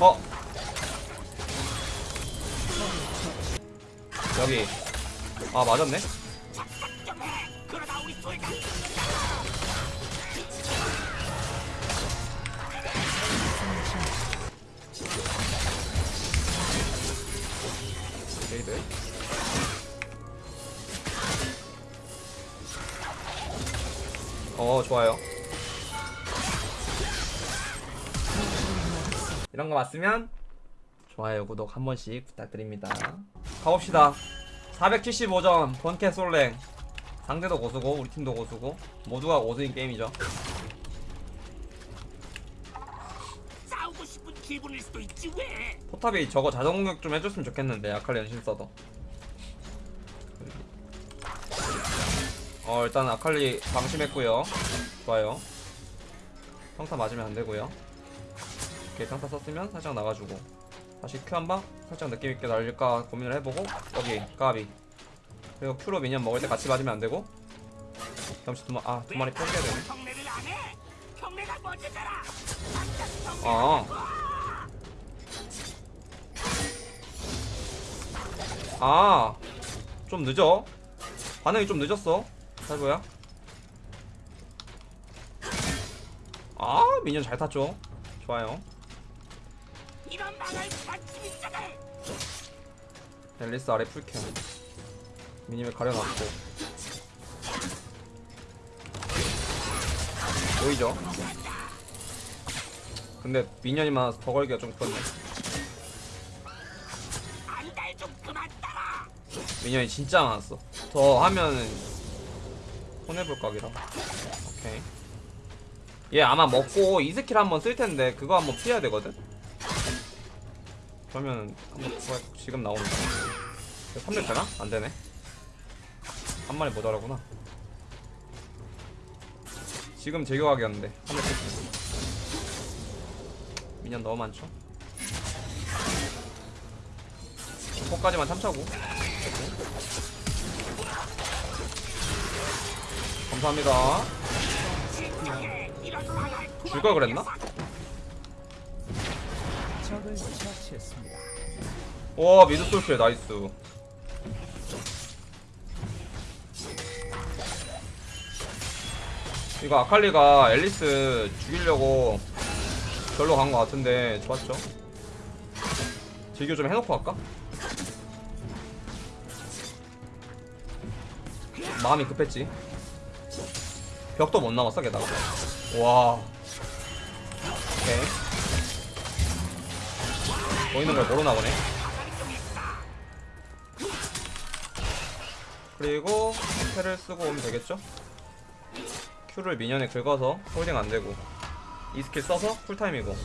어? 여기. 아 맞았네. 레이드. 어 좋아요 이런 거 맞으면 좋아요 구독 한 번씩 부탁드립니다. 가봅시다. 475점 본캐 솔랭. 상대도 고수고 우리 팀도 고수고 모두가 고수인 게임이죠. 싸우고 싶은 기분일 수도 있지 왜? 포탑이 저거 자동 공격 좀 해줬으면 좋겠는데 아칼리 연신 써도. 어 일단 아칼리 방심했고요. 좋아요. 평타 맞으면 안되고요 오케이 평타 썼으면 살짝 나가주고 다시 큐 한방 살짝 느낌있게 날릴까 고민을 해보고 여기 까비 그리고 큐로 미니언 먹을 때 같이 맞으면 안되고 잠시 두, 마, 아, 두 마리 뺏겨야 되네. 아. 아. 좀 늦어. 반응이 좀 늦었어. 살보야. 아, 미니언 잘 탔죠. 좋아요. 망할 관심 있잖아. 앨리스 아래 풀캠. 미니를 가려놨고. 보이죠? 근데 미니언이 많아서 더 걸기가 좀 그렇네. 안달 좀 그만 따라. 미니언이 진짜 많았어. 더 하면은 손해볼 각이라. 오케이. 얘 아마 먹고 이 스킬 한번 쓸 텐데 그거 한번 피해야 되거든. 그러면 한번 지금 나오는 거. 3렙 되나? 안 되네. 한 마리 모자라구나. 지금 제교각이었는데 3렙 됐어. 미니언 너무 많죠? 포까지만 참차고. 감사합니다. 이런 망할 줄걸 그랬나? 와 미드 솔킬 나이스. 이거 아칼리가 앨리스 죽이려고 별로 간 것 같은데 좋았죠? 제교 좀 해놓고 갈까? 마음이 급했지. 벽도 못 남았어 게다가. 와. 오케이. 보이는 걸 모르나 보네. 그리고 spell을 쓰고 오면 되겠죠? Q를 minion에 긁어서 홀딩 안 되고 E skill 써서 cool time이고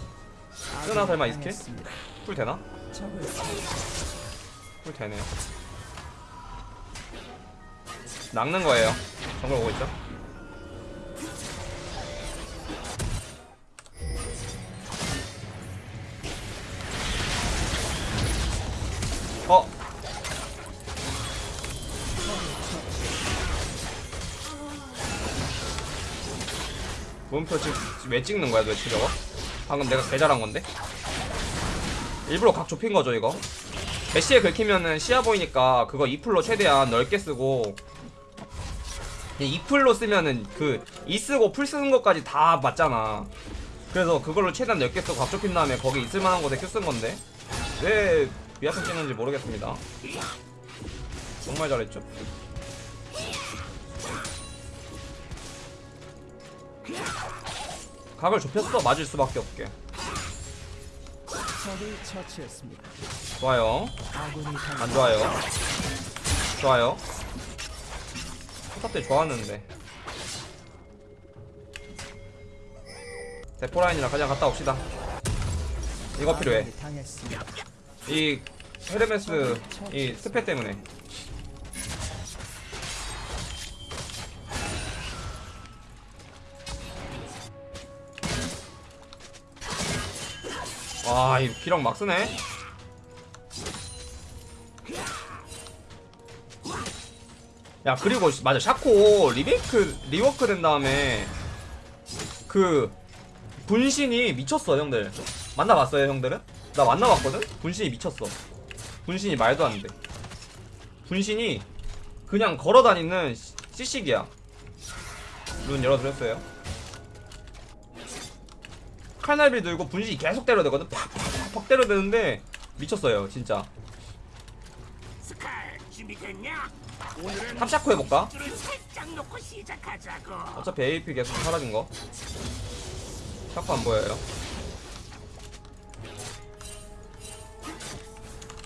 쓰나 설마 E skill? cool 되나? cool 되네요. 낚는 거예요. 정글 오고 있죠? 몸표 지금 왜 찍는 거야 도대체 저거? 방금 내가 개잘한 건데? 일부러 각 좁힌 거죠 이거? 메시에 긁히면은 시야 보이니까 그거 2풀로 최대한 넓게 쓰고 2풀로 쓰면은 그 E 쓰고 풀 쓰는 것까지 다 맞잖아 그래서 그걸로 최대한 넓게 쓰고 각 좁힌 다음에 거기 있을만한 곳에 Q 쓴 건데 왜 위아సం 찍는지 모르겠습니다 정말 잘했죠 각을 좁혔어 맞을 수밖에 없게. 좋아요 안 좋아요. 좋아요. 포탑 때 좋았는데. 대포라인이랑 가장 갔다 옵시다. 이거 필요해. 이 헤르메스 이 스페 때문에. 와, 이 기력 막 쓰네. 야 그리고 맞아 샤코 리메이크 rework 된 다음에 그 분신이 미쳤어 형들 만나봤어요 형들은? 나 만나봤거든? 분신이 미쳤어 분신이 말도 안돼 분신이 그냥 걸어다니는 시- 시식이야 룬 열어드렸어요 칼날비 들고 분신이 계속 때려대거든? 팍팍팍 때려대는데 미쳤어요 진짜. top 샤코 해볼까? 어차피 AP 계속 사라진 거. 샤코 안 보여요.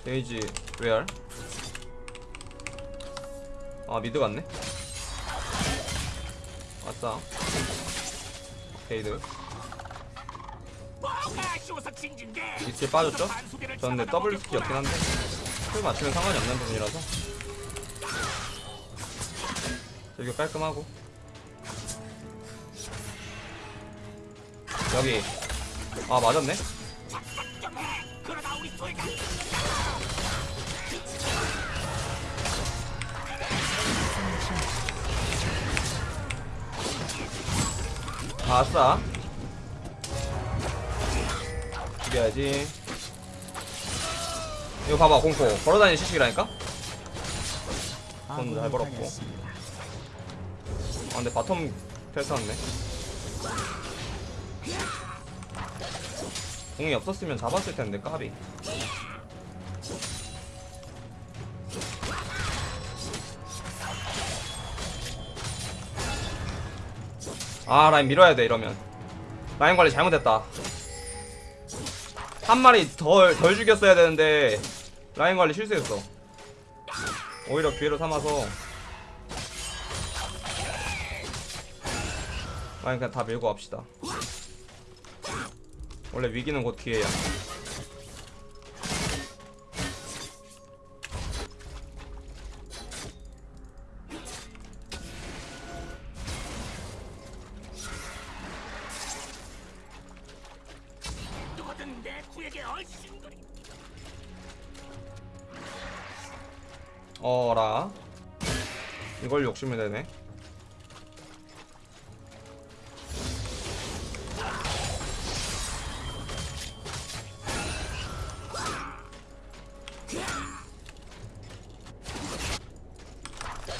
데이지 레알. 아 mid 갔네? 왔다. 게이드? 이스킬 빠졌죠? 저는 근데 더블 스킬이었긴 한데. 풀 맞추면 상관이 없는 부분이라서. 이거 깔끔하고. 여기. 아 맞았네. 아싸 죽여야지. 이거 봐봐 공포. 걸어다니는 시식이라니까? 아군이 잘 벌었고. 아 근데 bottom 텔타왔네. 궁이 없었으면 잡았을 텐데 까비. 아 라인 밀어야 돼 이러면. 라인 관리 잘못했다 한 마리 덜, 덜 죽였어야 되는데 라인 관리 실수했어. 오히려 기회로 삼아서 라인 그냥 다 밀고 갑시다. 원래 위기는 곧 기회야 어라 이걸 욕심을 내네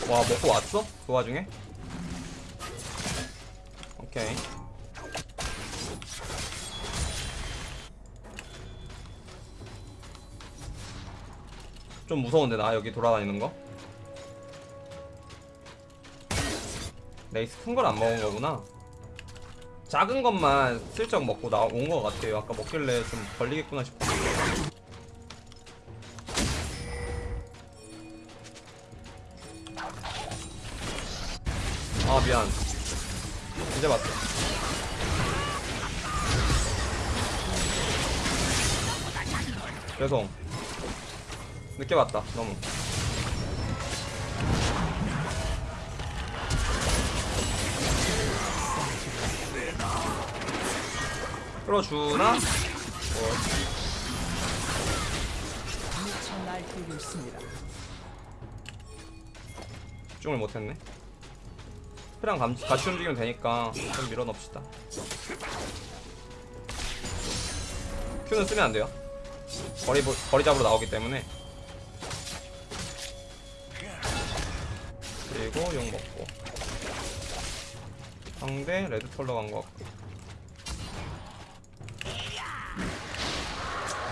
와 먹고 왔어? 그 와중에? 오케이 좀 무서운데 나 여기 돌아다니는 거? 레이스 큰 걸 안 먹은 거구나. 작은 것만 슬쩍 먹고 나온 거 같아요. 아까 먹길래 좀 걸리겠구나 싶어. 아 미안. 이제 봤어 죄송 늦게 봤다 너무 끌어주나? 어. 집중을 못했네 프랑 감, 같이 움직이면 되니까 좀 밀어넣읍시다 Q는 쓰면 안 돼요 거리, 보- 거리 잡으러 나오기 때문에 그리고 용 먹고. 상대 레드 털러 간것 같고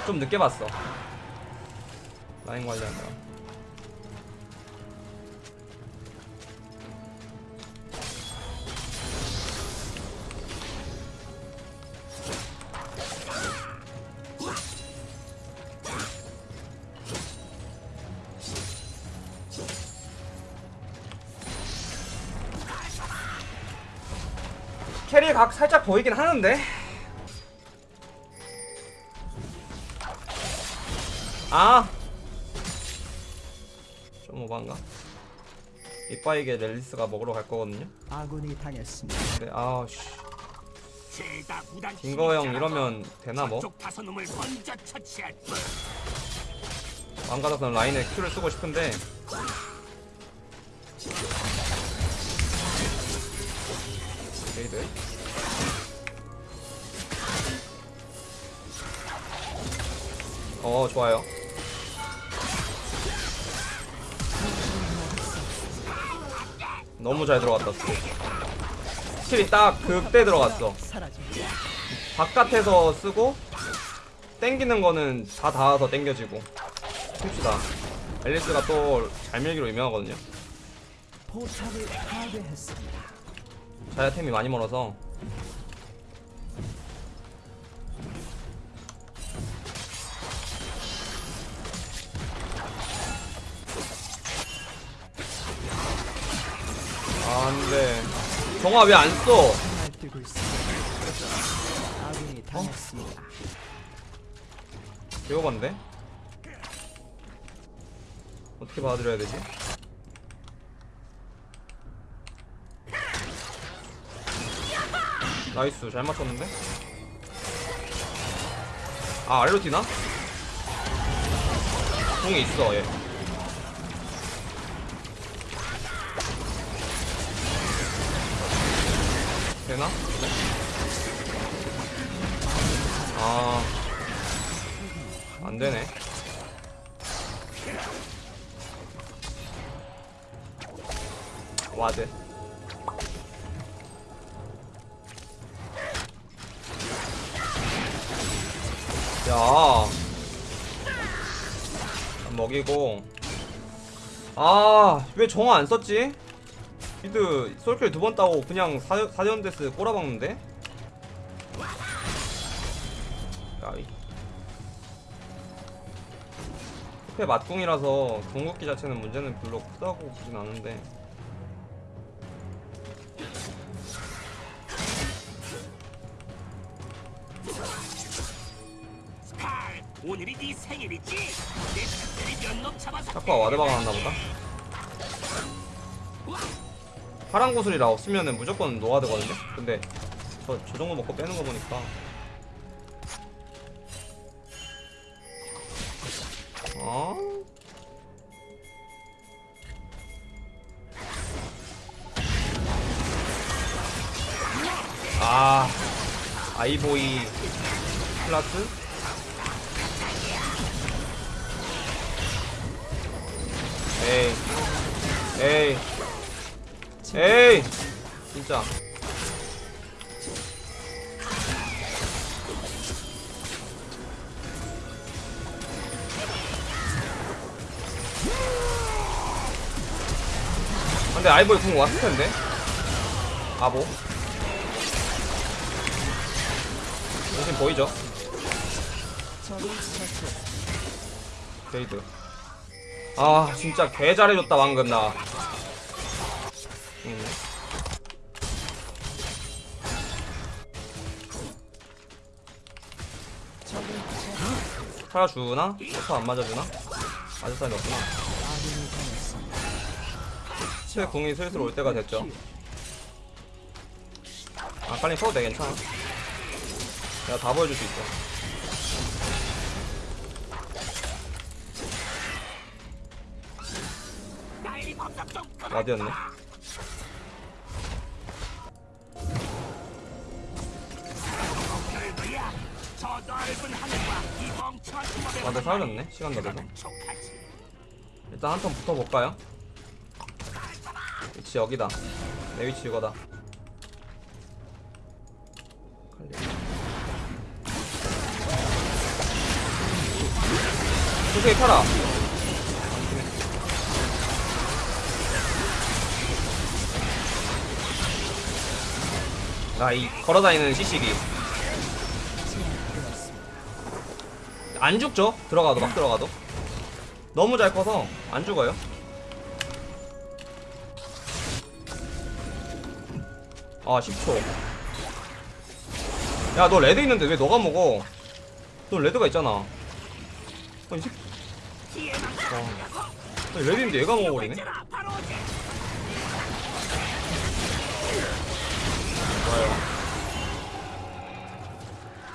좀 늦게 봤어. 라인 관리하느라 각 살짝 보이긴 하는데 아! 좀 오반가? 이빠이게 렐리스가 먹으러 갈 거거든요? 아군이 당했습니다. 아씨 죄다 무단 빙거 형. 이러면 되나 뭐? 마음 같아서는 라인에 Q를 쓰고 싶은데 게이드 어 좋아요 너무 잘 들어갔다 skill skill이 딱 그때 들어갔어. 바깥에서 쓰고 땡기는 거는 다 닿아서 땡겨지고 봅시다 엘리스가 또 잘 밀기로 유명하거든요. 자야템이 많이 멀어서 안돼 정화 왜안 써? 당했습니다. 배워봤는데? 어떻게 받아들여야 되지? 나이스 잘 맞췄는데? 아 뛰나? 공이 있어 얘 되나? 아 안되네 와드 야 먹이고 아 왜 정화 안 썼지? 미드 솔킬 두 번 따고 그냥 4, 4연데스 꼬라박는데? 야이 스페 맞궁이라서 궁극기 자체는 문제는 별로 크다고 보진 않은데 오늘이 네 생일이지? 내 친구들이 몇놈 잡아서 샤크가 와드 박아놨나 보다 파란 구슬이라 없으면은 무조건 노아드거든요? 근데 저, 저 정도 먹고 빼는 거 보니까. 어? 아. 아이보이 플러스? 에이. 에이 에이 진짜. 근데 아이보이 궁 왔을 텐데? 바보? 당신 보이죠? 게이드. 아 진짜 개 잘해줬다 방금 나 살아 주나? 포터 안 맞아주나? 맞을 사람이 없구나. 제 궁이 슬슬 올 때가 됐죠 아 빨리 써도 돼 괜찮아 내가 다 보여줄 수 있어 와드였네 사라졌네 시간 족하지. 일단 한 턴 붙어볼까요? 위치 여기다 내 위치 이거다. 소세기 팔아 나이 걸어다니는 시식 안 죽죠? 들어가도 막 들어가도 너무 잘 커서 안 죽어요. 아 10초. 야 너 red 있는데 왜 너가 먹어? 너 red가 있잖아. 아니 새. 와. 아니, red 있는데 얘가 먹어버리네. 좋아요.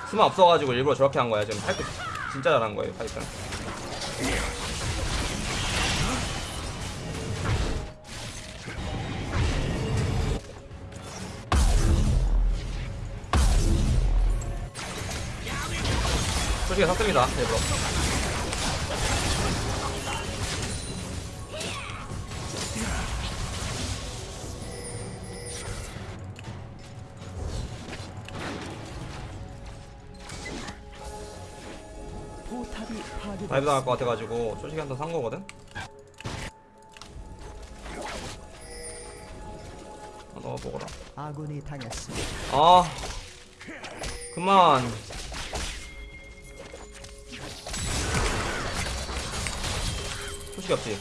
스마 없어가지고 일부러 저렇게 한 거야 지금 파이프 진짜 잘한 거예요 파이프는. 솔직히 샀습니다 일부러 다이브. 당할 것 같아가지고 솔직히 한턴 산 거거든. 아, 넣어보거라. 아군이 당했습니다. 아 그만 소식이 없지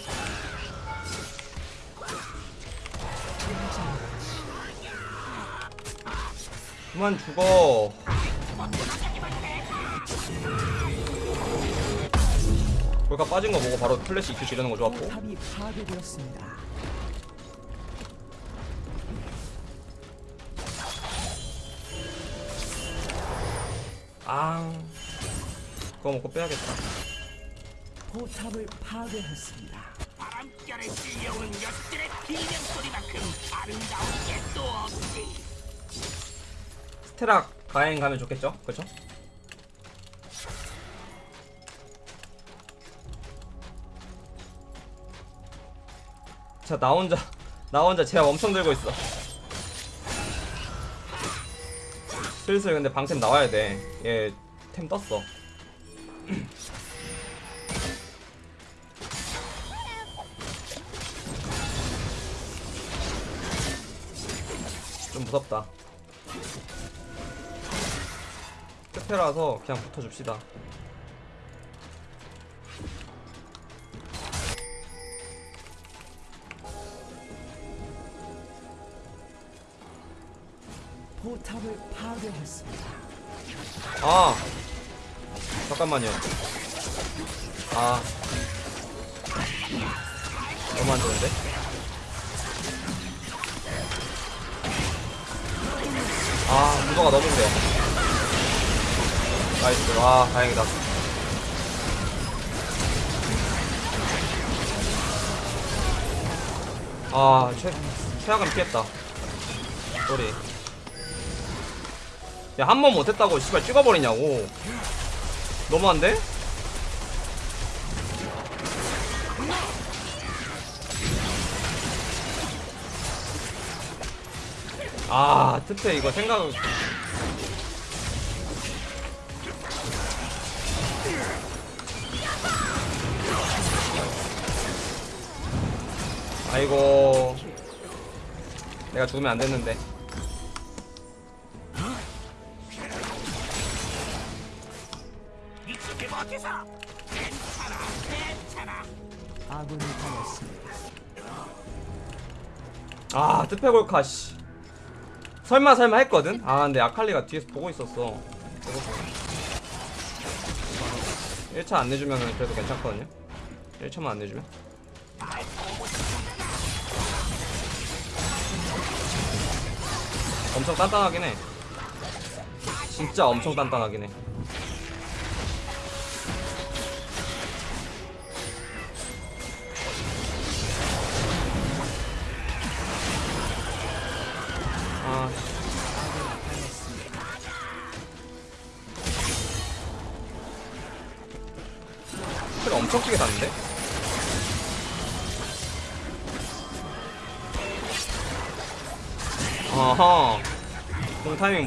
그만 죽어 볼까 빠진 거 보고 바로 플래시 EQ 지르는 거 좋았고. 아 그거 먹고 빼야겠다 포탑을 파괴했습니다. 바람결에 들려오는 녀석들의 비명 소리만큼 아름다운 게 또 없지. 스테락 가행 가면 좋겠죠? 그쵸? 자, 나 혼자, 나 혼자 제압 엄청 들고 있어. 슬슬 근데 방템 나와야 돼. 얘 템 떴어. 좀 무섭다. 끝에라서 그냥 붙어줍시다. 포탑을 파괴했습니다. 아 잠깐만요. 아 너무 안 좋은데? 아 구도가 너무 그래. 나이스. 와 다행이다. 아 최, 최악은 피했다. 쏘리. 야 한 번 못했다고 씨발 찍어버리냐고. 너무한데? 아 특혜 이거 생각 아이고 내가 죽으면 안 됐는데 아 뜨페골카 씨. 설마 설마 했거든? 아 근데 아칼리가 뒤에서 보고 있었어. 1차 안 내주면 그래도 괜찮거든요? 1차만 안 내주면? 엄청 단단하긴 해. 진짜 엄청 단단하긴 해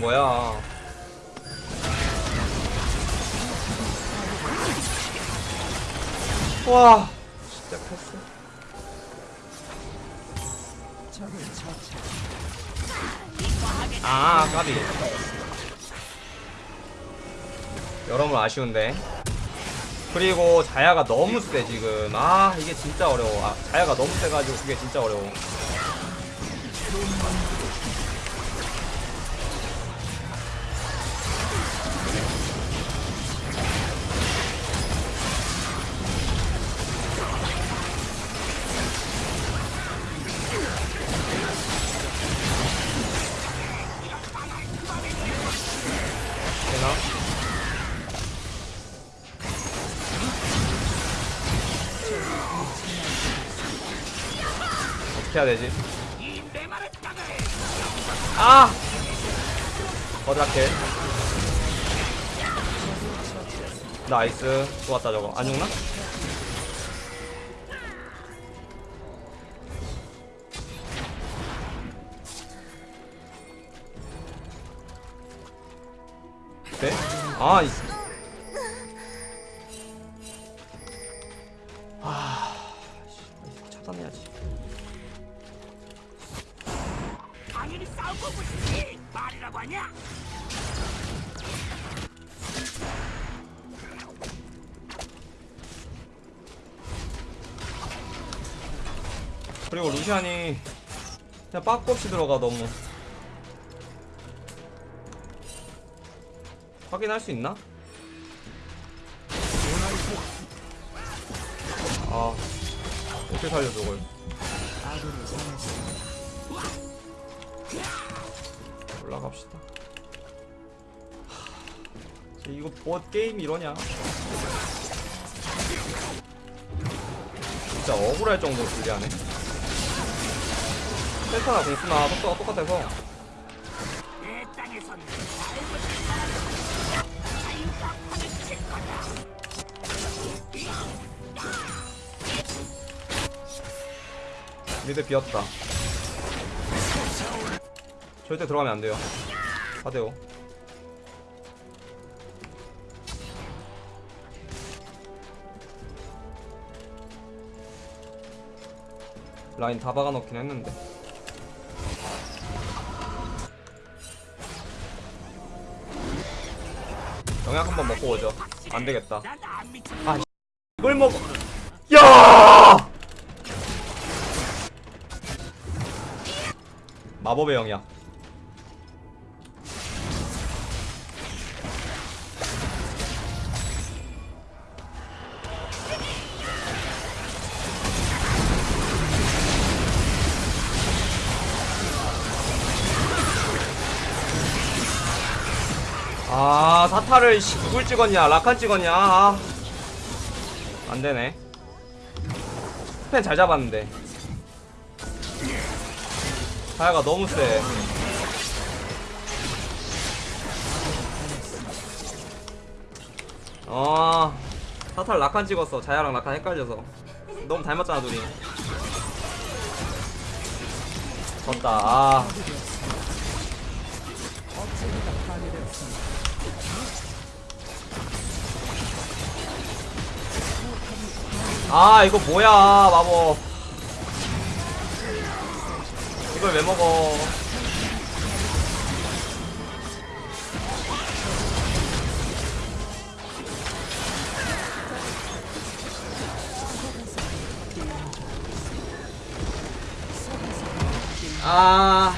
뭐야. 와 진짜 패스. 아 까비. 여러모로 아쉬운데. 그리고 자야가 너무 세 지금. 아 이게 진짜 어려워. 아, 자야가 너무 세가지고 그게 진짜 어려워 어떻게 해야 되지? 아! 어드락해 나이스 좋았다 저거 안 죽나? 네? 아 그리고 루시안이 그냥 빠꾸 없이 들어가 너무 확인할 수 있나? 아 어떻게 살려 저걸. 올라갑시다 하, 이거 뭐 게임 이러냐 진짜 억울할 정도로 불리하네 펜타나 공수나 속도가 똑같아서. 미드 비었다. 절대 들어가면 안 돼요. 가대요 라인 다 박아놓긴 했는데 영약 한번 먹고 오죠. 안 되겠다. 난안 미쳐. 아 이걸 먹어 야! 마법의 영약 씨, 누굴 찍었냐? 라칸 찍었냐? 아. 안되네. 스펜 잘 잡았는데. 하야가 너무 세. 어, 사탈 라칸 찍었어. 자야랑 라칸 헷갈려서. 너무 닮았잖아 둘이. 졌다. 아 아 이거 뭐야 마법. 이걸 왜 먹어? 아